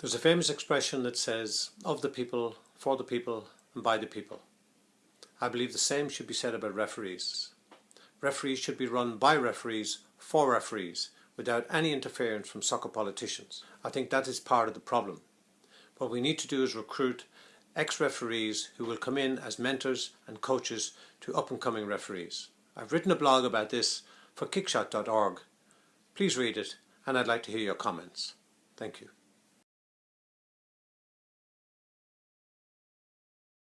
There's a famous expression that says, of the people, for the people, and by the people. I believe the same should be said about referees. Referees should be run by referees, for referees, without any interference from soccer politicians. I think that is part of the problem. What we need to do is recruit ex-referees who will come in as mentors and coaches to up-and-coming referees. I've written a blog about this for kickshot.org. Please read it and I'd like to hear your comments. Thank you.